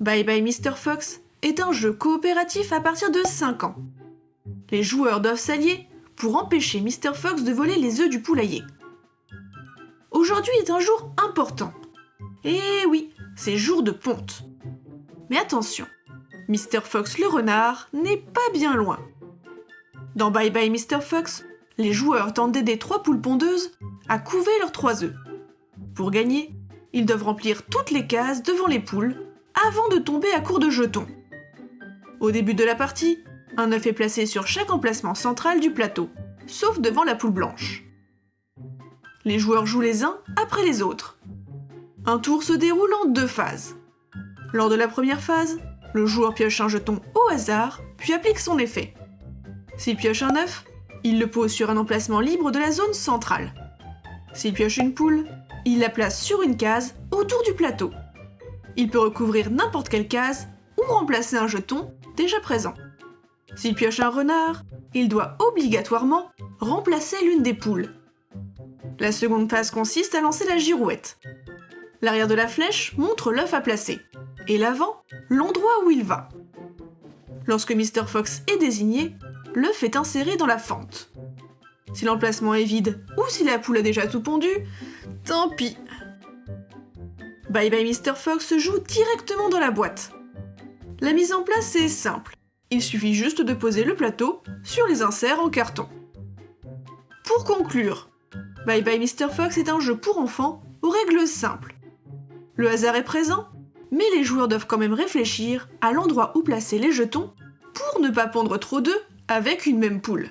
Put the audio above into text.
Bye Bye Mr. Fox est un jeu coopératif à partir de 5 ans. Les joueurs doivent s'allier pour empêcher Mr. Fox de voler les œufs du poulailler. Aujourd'hui est un jour important. Et oui, c'est jour de ponte. Mais attention, Mr. Fox le renard n'est pas bien loin. Dans Bye Bye Mr. Fox, les joueurs tentent d'aider trois poules pondeuses à couver leurs trois œufs. Pour gagner, ils doivent remplir toutes les cases devant les poules avant de tomber à court de jetons. Au début de la partie, un œuf est placé sur chaque emplacement central du plateau, sauf devant la poule blanche. Les joueurs jouent les uns après les autres. Un tour se déroule en deux phases. Lors de la première phase, le joueur pioche un jeton au hasard, puis applique son effet. S'il pioche un œuf, il le pose sur un emplacement libre de la zone centrale. S'il pioche une poule, il la place sur une case autour du plateau. Il peut recouvrir n'importe quelle case ou remplacer un jeton déjà présent. S'il pioche un renard, il doit obligatoirement remplacer l'une des poules. La seconde phase consiste à lancer la girouette. L'arrière de la flèche montre l'œuf à placer, et l'avant, l'endroit où il va. Lorsque Mr. Fox est désigné, l'œuf est inséré dans la fente. Si l'emplacement est vide ou si la poule a déjà tout pondu, tant pis. Bye Bye Mr. Fox se joue directement dans la boîte. La mise en place est simple. Il suffit juste de poser le plateau sur les inserts en carton. Pour conclure, Bye Bye Mr. Fox est un jeu pour enfants aux règles simples. Le hasard est présent, mais les joueurs doivent quand même réfléchir à l'endroit où placer les jetons pour ne pas pondre trop d'œufs avec une même poule.